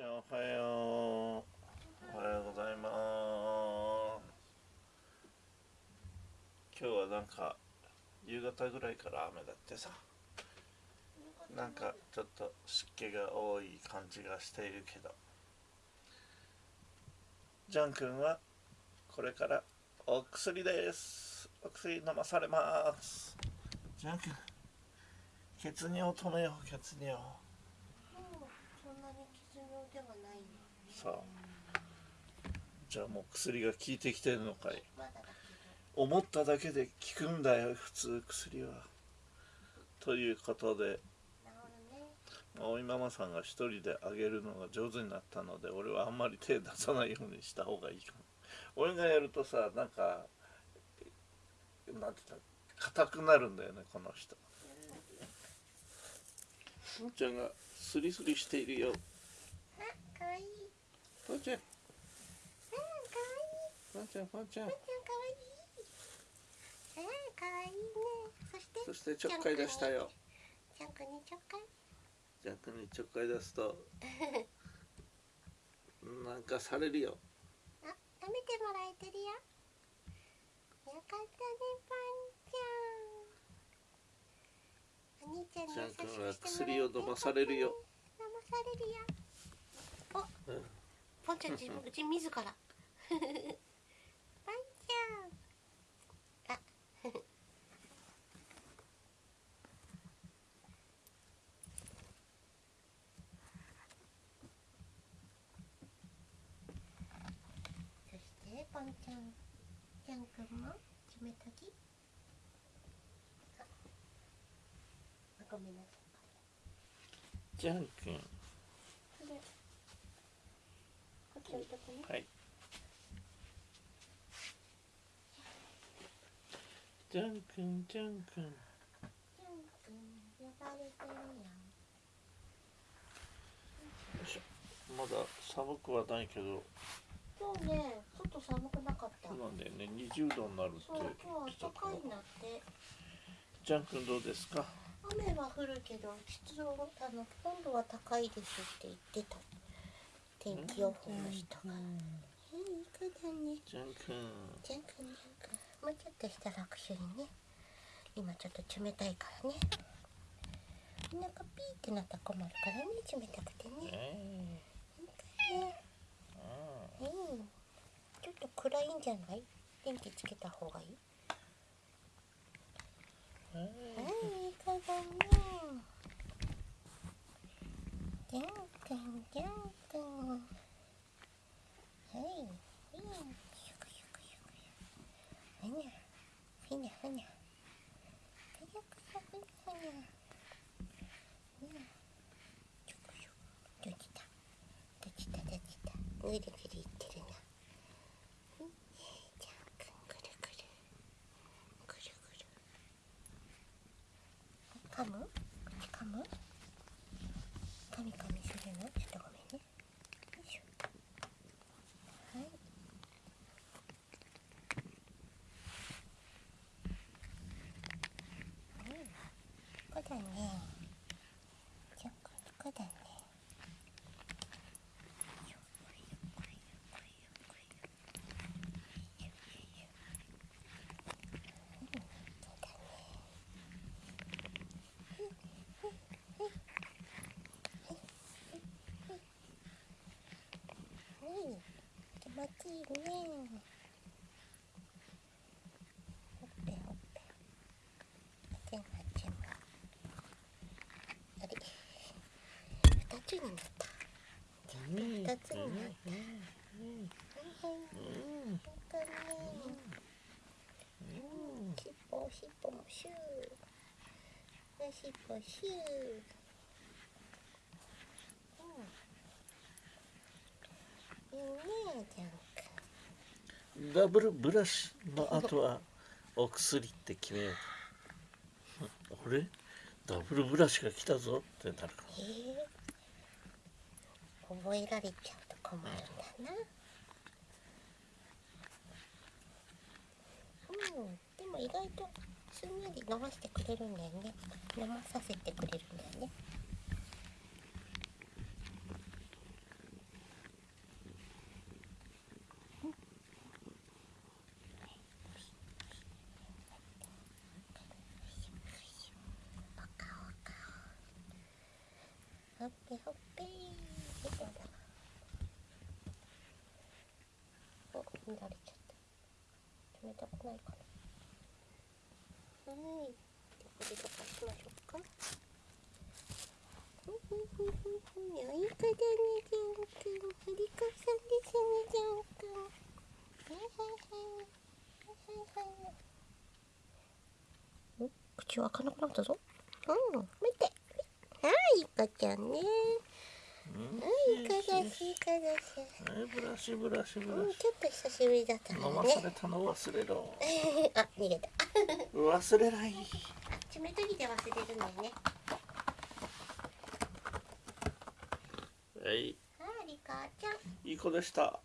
ちゃんおはよう。おはようございます。今日はなんか夕方ぐらいから雨だってさ。なんかちょっと湿気が多い感じがしているけど。ジャン君はこれからお薬です。お薬飲まされます。ジャン君血尿止めよう血尿ではないさあ。じゃあもう薬が効いてきてるのかい。思っただけで効くんだよ普通薬は。ということで。ど治るね。おいママさんが一人であげるのが上手になったので俺はあんまり手出さないようにした方がいいかも。俺がやるとさなんかなんて言った？硬くなるんだよねこの人。ふーちゃんがスリスリしているよちゃん。うん、かわいい。ふーちゃんふーちゃん。ふーちゃんかわい。いうん、かわいいね。そしてそしてちょっかい出したよ。ちゃんくんにちょっかい。ジャン君にちょっかい出すと。なんかされるよ。あ、舐めてもらえてるよ。よかったね、パンちゃん。お兄ちゃんにジャン優しく君はして。もらえて薬を飲まされるよ。飲まされるよ。お、うんちゃん自分うち自ら。パンちゃん。あそしてポンちゃん。ジャン君も爪研ぎあごめんなさジャン君。いこれこっち置いとくね。はい。ジャン君ジャン君。ジャン君呼ばれてるよよいしょ。まだ寒くはないけど。今日ね外寒くなかった。そうなんだよね。20度になるってそう今日暖かいなって。ジャン君どうですか？雨は降るけど湿度あの温度は高いですって言ってた天気予報の人が、えいい子だねジャン君ジャン君ジャン君もうちょっとしたら握手にね。今ちょっと冷たいからね。お腹ピーってなったら困るからね冷たくてね。え。ねー、うん。ちょっと暗いんじゃない？電気つけた方がいい？うん。えはい、いい子だね。ジャン君、ジャン君。はい、はい、ゆくゆくゆくゆく。ふにゃ、ふにゃふにゃ。ふにゃふにゃふにゃふにゃ。ふにゃ。ちょくちょく。どっちだ。どっちだ、どっちだ。ぐるぐるいってるな。うんジャン君、ぐるぐる。ぐるぐる。噛む噛む噛み噛みするの？ちょっとごめんねよいしょはいうんこうだねじゃここだねよこいよこいよこいよこいよよいよいようんそうだねはい、気持ちいいね。ほっぺほっぺ。あちんあちん。あれ、二つになった。二つになった。はいはい。なんかね。うん、しっぽしっぽもシュー。しっぽシュー。うん。ダブルブラシの後はお薬って決めよう俺ダブルブラシが来たぞってなるからええ覚えられちゃうと困るんだな。うん、でも意外とすんなり伸ばしてくれるんだよね。伸ばさせてくれるんだよね。っぺほっぺお見られちゃった。冷たくないかな。はいこれとかしましょうか。ふふふふふ良い子だねジャン君振り子さんですねジャン君はいはいはいはいはいはいお口開かなくなったぞ。うん。見てはいいかちゃんね。うんはいいかだしいかだし。はいブラシブラシブラシ。うんちょっと久しぶりだった飲のまされねたの忘れろ。あ逃げた。忘れない。爪研ぎで忘れるのよね。はい。はいリカちゃん。いい子でした